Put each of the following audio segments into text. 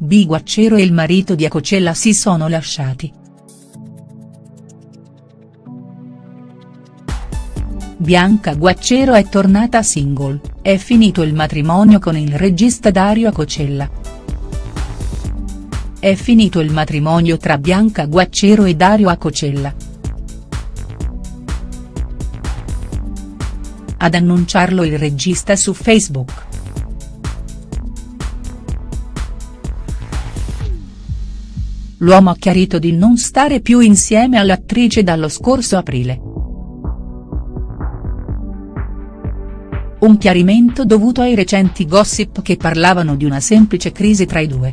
B. Guacciero e il marito di Acocella si sono lasciati. Bianca Guacciero è tornata single, è finito il matrimonio con il regista Dario Acocella. È finito il matrimonio tra Bianca Guacciero e Dario Acocella. Ad annunciarlo il regista su Facebook. L'uomo ha chiarito di non stare più insieme all'attrice dallo scorso aprile. Un chiarimento dovuto ai recenti gossip che parlavano di una semplice crisi tra i due.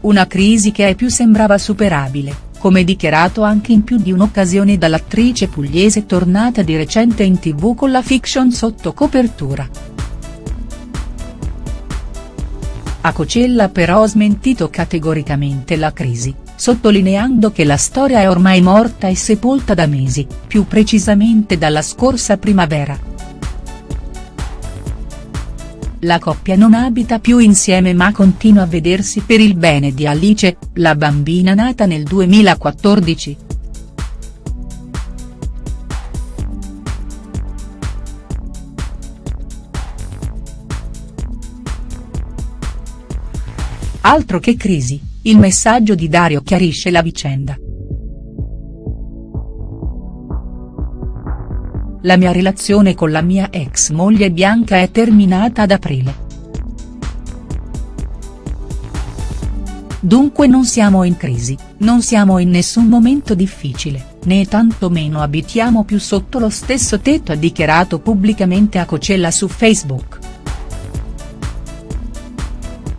Una crisi che ai più sembrava superabile, come dichiarato anche in più di un'occasione dall'attrice pugliese tornata di recente in tv con la fiction sotto copertura. Acocella però ha smentito categoricamente la crisi, sottolineando che la storia è ormai morta e sepolta da mesi, più precisamente dalla scorsa primavera. La coppia non abita più insieme ma continua a vedersi per il bene di Alice, la bambina nata nel 2014. Altro che crisi, il messaggio di Dario chiarisce la vicenda. La mia relazione con la mia ex moglie Bianca è terminata ad aprile. Dunque non siamo in crisi, non siamo in nessun momento difficile, né tantomeno abitiamo più sotto lo stesso tetto ha dichiarato pubblicamente a Cocella su Facebook.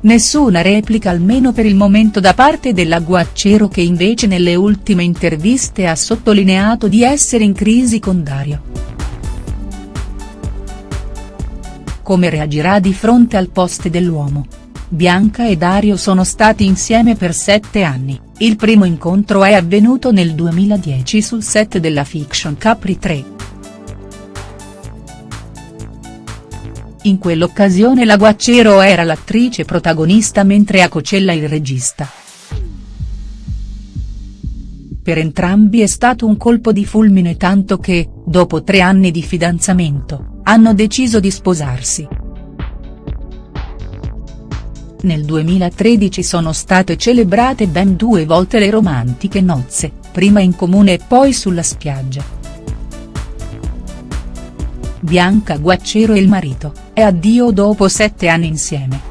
Nessuna replica almeno per il momento da parte della Guacciero che invece nelle ultime interviste ha sottolineato di essere in crisi con Dario. Come reagirà di fronte al post dell'uomo? Bianca e Dario sono stati insieme per sette anni, il primo incontro è avvenuto nel 2010 sul set della fiction Capri 3. In quell'occasione la Guacciero era l'attrice protagonista mentre Acocella il regista. Per entrambi è stato un colpo di fulmine tanto che, dopo tre anni di fidanzamento, hanno deciso di sposarsi. Nel 2013 sono state celebrate ben due volte le romantiche nozze, prima in comune e poi sulla spiaggia. Bianca Guacciero e il marito, e addio dopo sette anni insieme.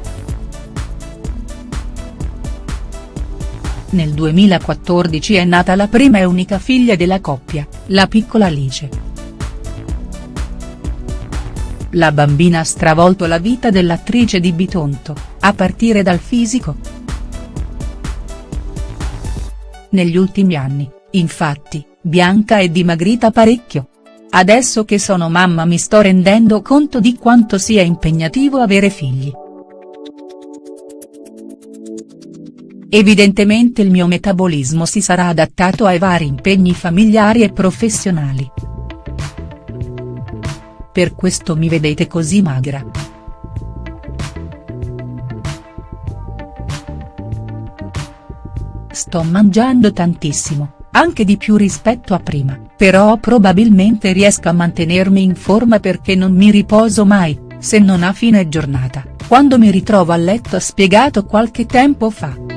Nel 2014 è nata la prima e unica figlia della coppia, la piccola Alice. La bambina ha stravolto la vita dell'attrice di Bitonto, a partire dal fisico. Negli ultimi anni, infatti, Bianca è dimagrita parecchio. Adesso che sono mamma mi sto rendendo conto di quanto sia impegnativo avere figli. Evidentemente il mio metabolismo si sarà adattato ai vari impegni familiari e professionali. Per questo mi vedete così magra. Sto mangiando tantissimo anche di più rispetto a prima, però probabilmente riesco a mantenermi in forma perché non mi riposo mai, se non a fine giornata, quando mi ritrovo a letto spiegato qualche tempo fa.